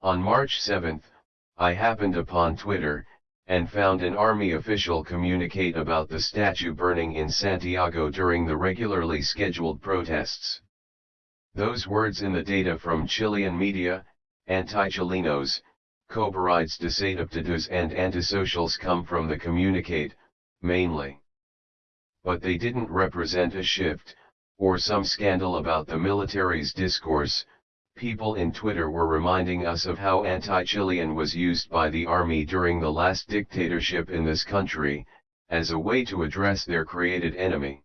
On March 7, I happened upon Twitter, and found an army official communicate about the statue burning in Santiago during the regularly scheduled protests. Those words in the data from Chilean media, anti-Chilenos, Coberides desadaptados and antisocials come from the communicate, mainly. But they didn't represent a shift, or some scandal about the military's discourse, people in Twitter were reminding us of how anti-Chilean was used by the army during the last dictatorship in this country, as a way to address their created enemy.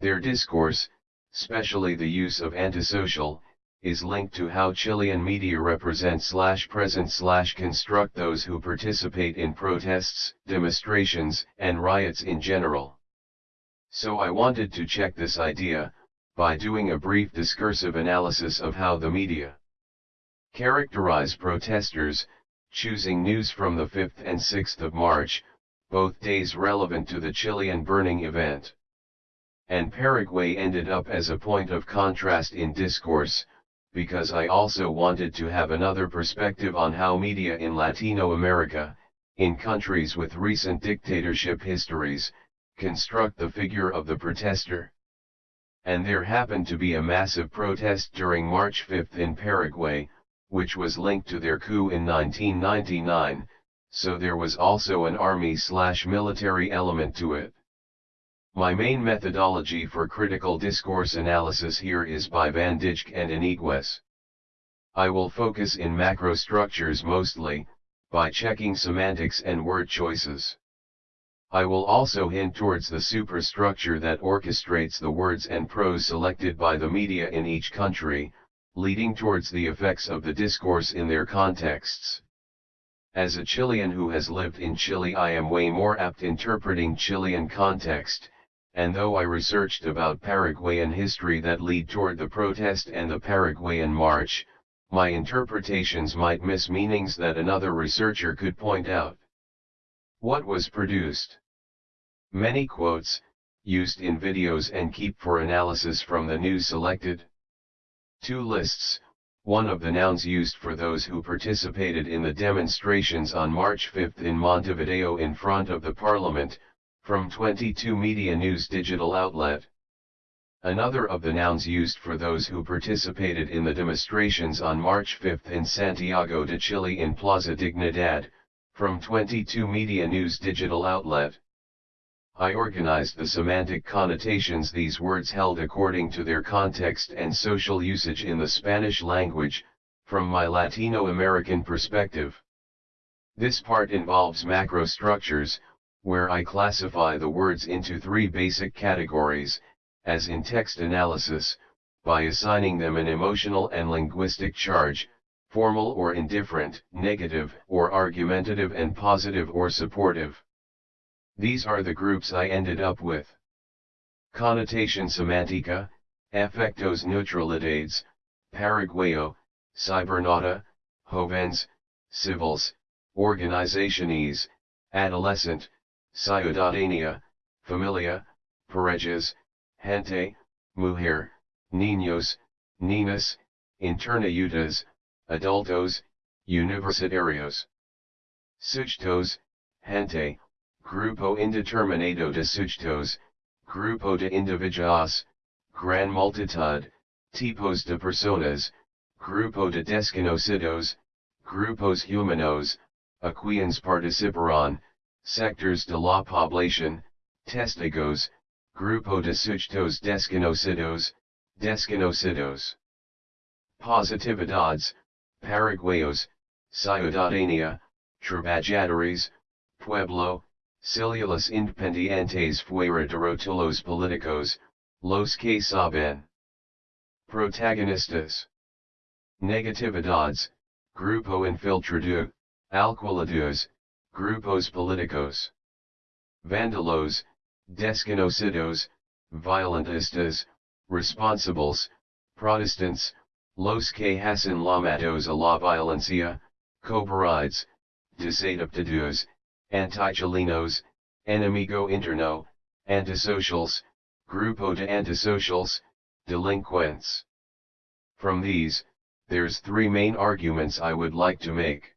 Their discourse, especially the use of antisocial, is linked to how Chilean media represent slash present slash construct those who participate in protests, demonstrations, and riots in general. So I wanted to check this idea, by doing a brief discursive analysis of how the media characterize protesters, choosing news from the 5th and 6th of March, both days relevant to the Chilean burning event. And Paraguay ended up as a point of contrast in discourse, because I also wanted to have another perspective on how media in Latino America, in countries with recent dictatorship histories, construct the figure of the protester. And there happened to be a massive protest during March 5 in Paraguay, which was linked to their coup in 1999, so there was also an army-slash-military element to it. My main methodology for critical discourse analysis here is by Van Dijk and Iniguez. I will focus in macro structures mostly, by checking semantics and word choices. I will also hint towards the superstructure that orchestrates the words and prose selected by the media in each country, leading towards the effects of the discourse in their contexts. As a Chilean who has lived in Chile I am way more apt interpreting Chilean context, and though I researched about Paraguayan history that lead toward the protest and the Paraguayan march, my interpretations might miss meanings that another researcher could point out. What was produced? Many quotes, used in videos and keep for analysis from the news selected. Two lists, one of the nouns used for those who participated in the demonstrations on March 5 in Montevideo in front of the parliament, from 22 Media News digital outlet. Another of the nouns used for those who participated in the demonstrations on March 5 in Santiago de Chile in Plaza Dignidad, from 22 Media News digital outlet. I organized the semantic connotations these words held according to their context and social usage in the Spanish language, from my Latino American perspective. This part involves macro structures, where I classify the words into three basic categories, as in text analysis, by assigning them an emotional and linguistic charge, formal or indifferent, negative or argumentative and positive or supportive. These are the groups I ended up with. Connotation Semantica, Efectos Neutralidades, Paraguayo, Cybernauta, Jovens, Civils, Organizationes, Adolescent, Ciudadanía, Familia, Parejas, Gente, Mujer, Niños, Ninas, Internautas, Adultos, Universitarios. Sujetos, Gente, Grupo Indeterminado de Sujetos, Grupo de Individuos, Gran Multitud, Tipos de Personas, Grupo de Desconocidos, Grupos Humanos, a quienes participarán, sectors de la población, testigos, grupo de sujetos desconocidos, desconocidos. Positividades, paraguayos, ciudadanía, trabajadores, pueblo, células independientes fuera de rótulos políticos, los que saben. Protagonistas. Negatividades, grupo infiltrado, alquilados, Grupos políticos. Vandalos, desconocidos, violentistas, responsibles, Protestants, los que hacen llamados a la violencia, coberides, desadaptados, anti-chilenos, enemigo interno, antisocials, grupo de antisocials, delinquents. From these, there's three main arguments I would like to make.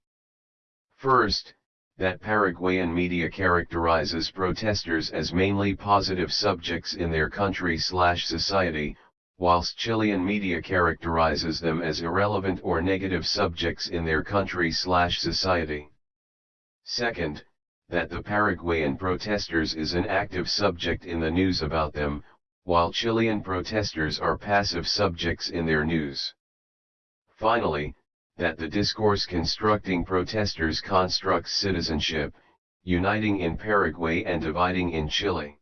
First, that Paraguayan media characterizes protesters as mainly positive subjects in their country slash society, whilst Chilean media characterizes them as irrelevant or negative subjects in their country slash society. Second, that the Paraguayan protesters is an active subject in the news about them, while Chilean protesters are passive subjects in their news. Finally, that the discourse constructing protesters constructs citizenship, uniting in Paraguay and dividing in Chile.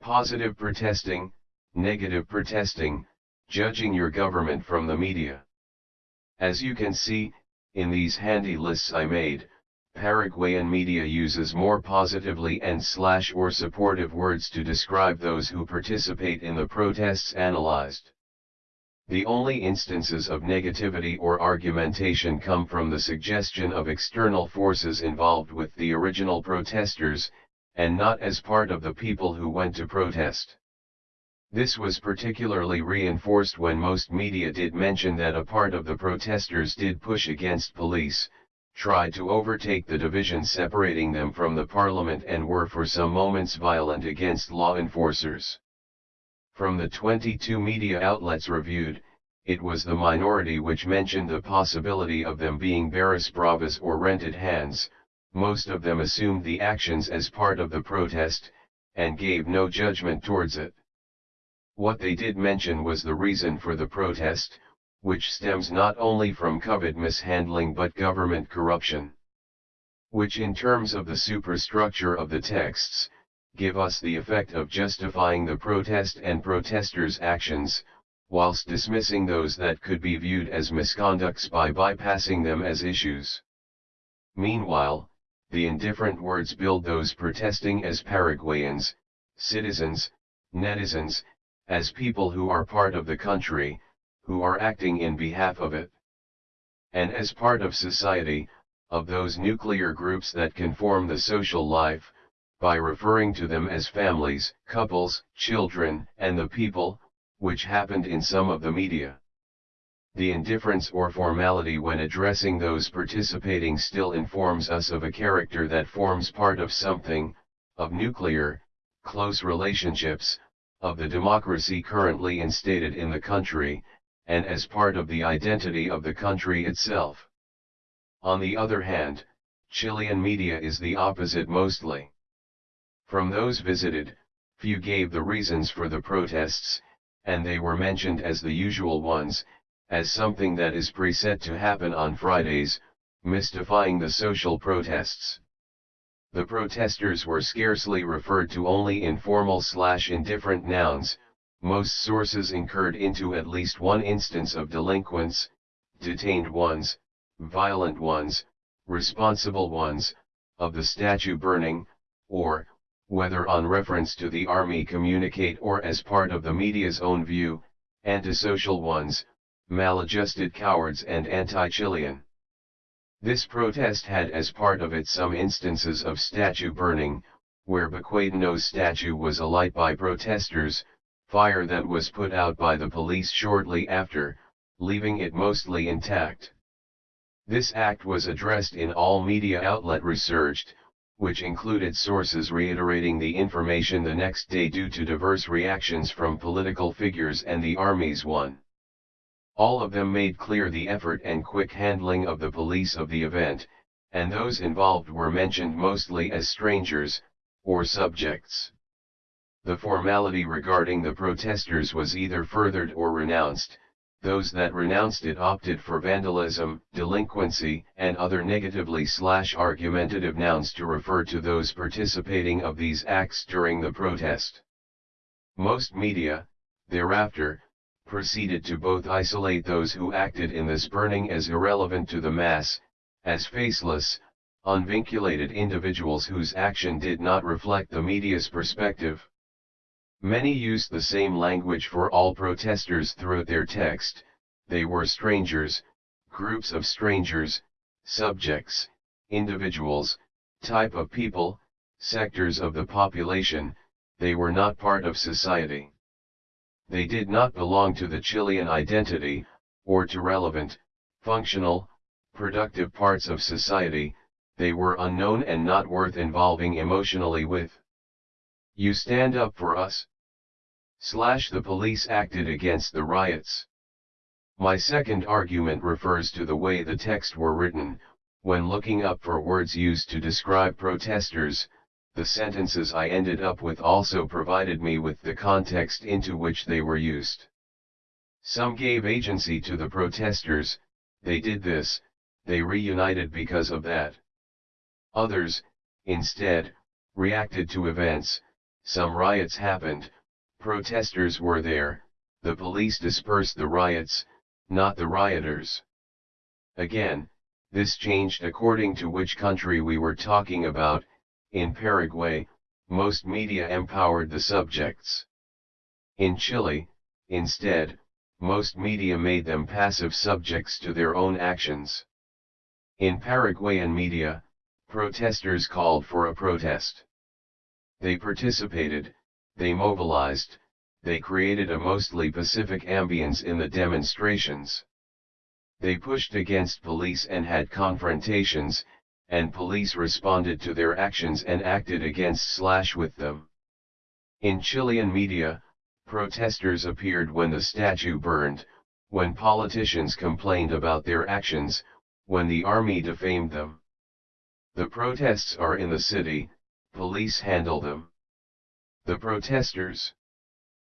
Positive protesting, negative protesting, judging your government from the media. As you can see, in these handy lists I made, Paraguayan media uses more positively and slash or supportive words to describe those who participate in the protests analyzed. The only instances of negativity or argumentation come from the suggestion of external forces involved with the original protesters, and not as part of the people who went to protest. This was particularly reinforced when most media did mention that a part of the protesters did push against police, tried to overtake the division separating them from the parliament and were for some moments violent against law enforcers. From the 22 media outlets reviewed, it was the minority which mentioned the possibility of them being barras bravas or rented hands, most of them assumed the actions as part of the protest, and gave no judgment towards it. What they did mention was the reason for the protest, which stems not only from COVID mishandling but government corruption. Which in terms of the superstructure of the texts, give us the effect of justifying the protest and protesters' actions, whilst dismissing those that could be viewed as misconducts by bypassing them as issues. Meanwhile, the indifferent words build those protesting as Paraguayans, citizens, netizens, as people who are part of the country, who are acting in behalf of it. And as part of society, of those nuclear groups that can form the social life, by referring to them as families, couples, children, and the people, which happened in some of the media. The indifference or formality when addressing those participating still informs us of a character that forms part of something, of nuclear, close relationships, of the democracy currently instated in the country, and as part of the identity of the country itself. On the other hand, Chilean media is the opposite mostly. From those visited, few gave the reasons for the protests, and they were mentioned as the usual ones, as something that is preset to happen on Fridays, mystifying the social protests. The protesters were scarcely referred to only in formal slash indifferent nouns, most sources incurred into at least one instance of delinquents, detained ones, violent ones, responsible ones, of the statue burning, or, whether on reference to the army communicate or as part of the media's own view, antisocial ones, maladjusted cowards and anti-Chilean. This protest had as part of it some instances of statue burning, where Baquedano's statue was alight by protesters, fire that was put out by the police shortly after, leaving it mostly intact. This act was addressed in all media outlet researched, which included sources reiterating the information the next day due to diverse reactions from political figures and the Army's one. All of them made clear the effort and quick handling of the police of the event, and those involved were mentioned mostly as strangers, or subjects. The formality regarding the protesters was either furthered or renounced, those that renounced it opted for vandalism, delinquency, and other negatively slash argumentative nouns to refer to those participating of these acts during the protest. Most media, thereafter, proceeded to both isolate those who acted in this burning as irrelevant to the mass, as faceless, unvinculated individuals whose action did not reflect the media's perspective. Many used the same language for all protesters throughout their text, they were strangers, groups of strangers, subjects, individuals, type of people, sectors of the population, they were not part of society. They did not belong to the Chilean identity, or to relevant, functional, productive parts of society, they were unknown and not worth involving emotionally with. You stand up for us? Slash the police acted against the riots. My second argument refers to the way the text were written, when looking up for words used to describe protesters, the sentences I ended up with also provided me with the context into which they were used. Some gave agency to the protesters, they did this, they reunited because of that. Others, instead, reacted to events, some riots happened, protesters were there, the police dispersed the riots, not the rioters. Again, this changed according to which country we were talking about, in Paraguay, most media empowered the subjects. In Chile, instead, most media made them passive subjects to their own actions. In Paraguayan media, protesters called for a protest. They participated, they mobilized, they created a mostly pacific ambience in the demonstrations. They pushed against police and had confrontations, and police responded to their actions and acted against slash with them. In Chilean media, protesters appeared when the statue burned, when politicians complained about their actions, when the army defamed them. The protests are in the city, police handle them. The protesters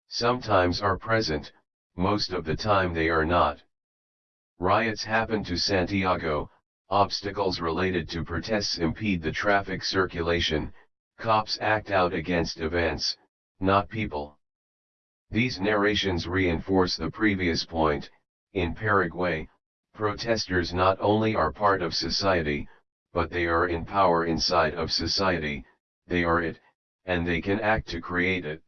sometimes are present, most of the time they are not. Riots happen to Santiago, obstacles related to protests impede the traffic circulation, cops act out against events, not people. These narrations reinforce the previous point, in Paraguay, protesters not only are part of society, but they are in power inside of society, they are it, and they can act to create it.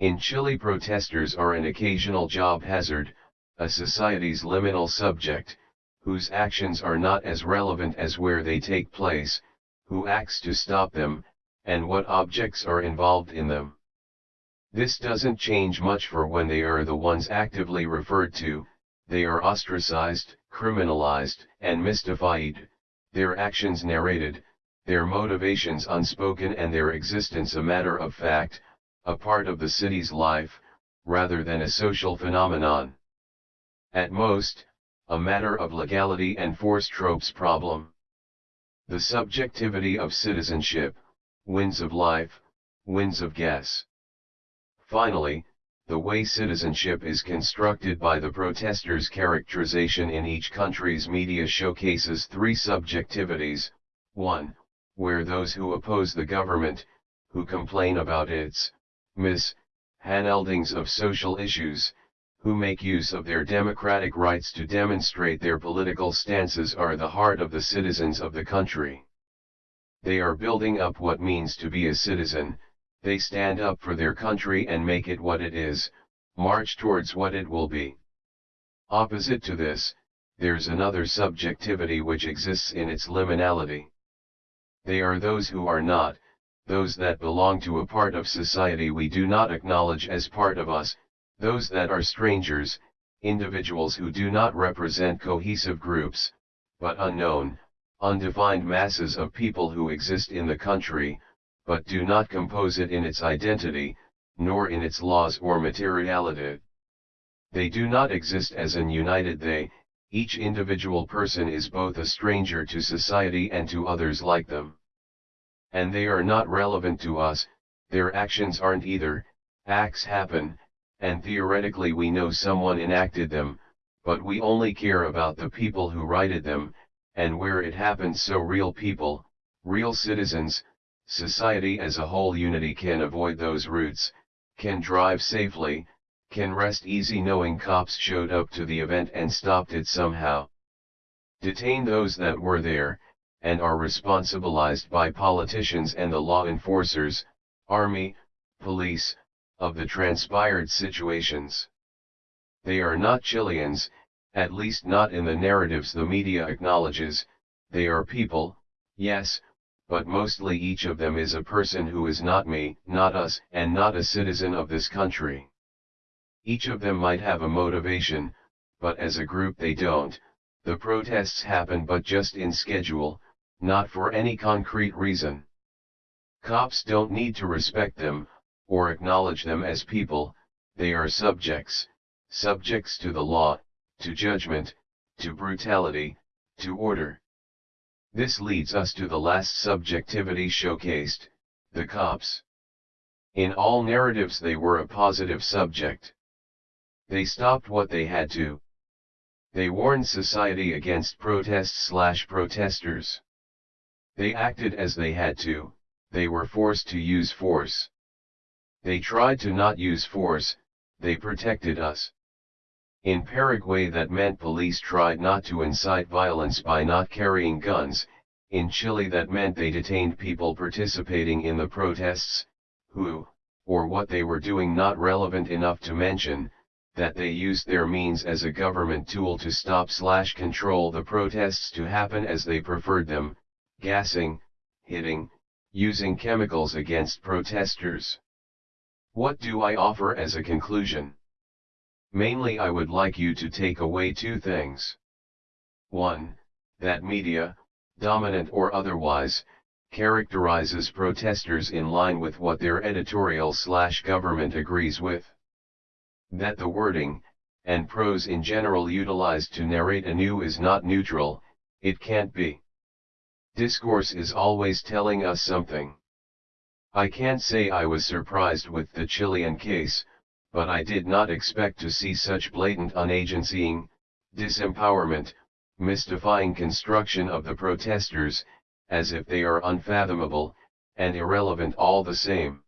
In Chile protesters are an occasional job hazard, a society's liminal subject, whose actions are not as relevant as where they take place, who acts to stop them, and what objects are involved in them. This doesn't change much for when they are the ones actively referred to, they are ostracized, criminalized, and mystified, their actions narrated, their motivations unspoken and their existence a matter of fact, a part of the city's life, rather than a social phenomenon. At most, a matter of legality and force tropes problem. The subjectivity of citizenship, winds of life, winds of guess. Finally, the way citizenship is constructed by the protesters' characterization in each country's media showcases three subjectivities, 1. Where those who oppose the government, who complain about its, mis, handlings of social issues, who make use of their democratic rights to demonstrate their political stances are the heart of the citizens of the country. They are building up what means to be a citizen, they stand up for their country and make it what it is, march towards what it will be. Opposite to this, there's another subjectivity which exists in its liminality. They are those who are not, those that belong to a part of society we do not acknowledge as part of us, those that are strangers, individuals who do not represent cohesive groups, but unknown, undefined masses of people who exist in the country, but do not compose it in its identity, nor in its laws or materiality. They do not exist as an united they, each individual person is both a stranger to society and to others like them. And they are not relevant to us, their actions aren't either, acts happen, and theoretically we know someone enacted them, but we only care about the people who righted them, and where it happened so real people, real citizens, society as a whole unity can avoid those routes, can drive safely, can rest easy knowing cops showed up to the event and stopped it somehow. Detain those that were there, and are responsibilized by politicians and the law enforcers, army, police, of the transpired situations. They are not Chileans, at least not in the narratives the media acknowledges, they are people, yes, but mostly each of them is a person who is not me, not us, and not a citizen of this country. Each of them might have a motivation, but as a group they don't, the protests happen but just in schedule, not for any concrete reason. Cops don't need to respect them, or acknowledge them as people, they are subjects, subjects to the law, to judgment, to brutality, to order. This leads us to the last subjectivity showcased, the cops. In all narratives they were a positive subject. They stopped what they had to. They warned society against protests slash protesters. They acted as they had to, they were forced to use force. They tried to not use force, they protected us. In Paraguay that meant police tried not to incite violence by not carrying guns, in Chile that meant they detained people participating in the protests, who, or what they were doing not relevant enough to mention, that they used their means as a government tool to stop slash control the protests to happen as they preferred them, gassing, hitting, using chemicals against protesters. What do I offer as a conclusion? Mainly I would like you to take away two things. 1. That media, dominant or otherwise, characterizes protesters in line with what their editorial slash government agrees with that the wording, and prose in general utilized to narrate anew is not neutral, it can't be. Discourse is always telling us something. I can't say I was surprised with the Chilean case, but I did not expect to see such blatant unagencying, disempowerment, mystifying construction of the protesters, as if they are unfathomable, and irrelevant all the same.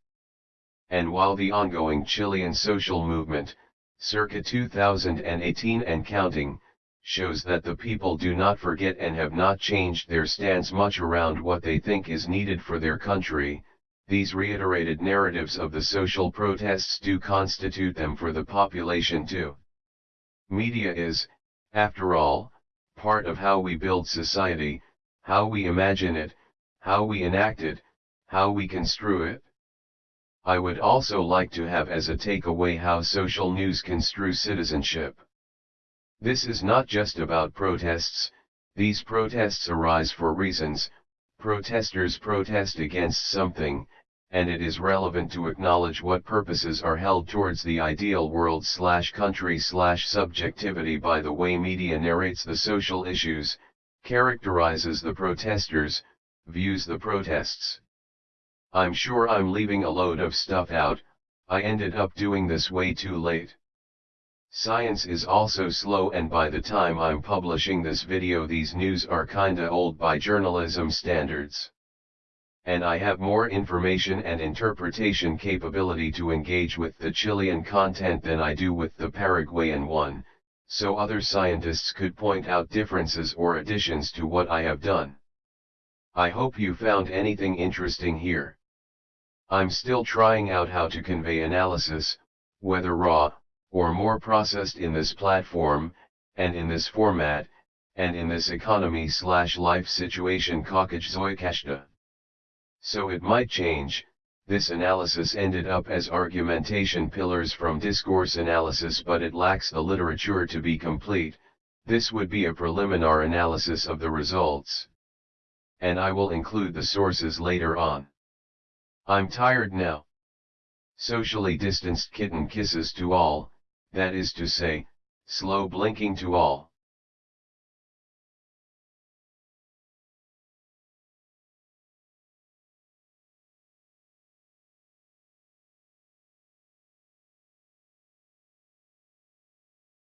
And while the ongoing Chilean social movement, circa 2018 and counting, shows that the people do not forget and have not changed their stance much around what they think is needed for their country, these reiterated narratives of the social protests do constitute them for the population too. Media is, after all, part of how we build society, how we imagine it, how we enact it, how we construe it. I would also like to have as a takeaway how social news construe citizenship. This is not just about protests, these protests arise for reasons, protesters protest against something, and it is relevant to acknowledge what purposes are held towards the ideal world slash country slash subjectivity by the way media narrates the social issues, characterizes the protesters, views the protests. I'm sure I'm leaving a load of stuff out, I ended up doing this way too late. Science is also slow and by the time I'm publishing this video these news are kinda old by journalism standards. And I have more information and interpretation capability to engage with the Chilean content than I do with the Paraguayan one, so other scientists could point out differences or additions to what I have done. I hope you found anything interesting here. I'm still trying out how to convey analysis, whether raw, or more processed in this platform, and in this format, and in this economy slash life situation Zoikashta. So it might change, this analysis ended up as argumentation pillars from discourse analysis but it lacks the literature to be complete, this would be a preliminary analysis of the results. And I will include the sources later on. I'm tired now. Socially distanced kitten kisses to all, that is to say, slow blinking to all.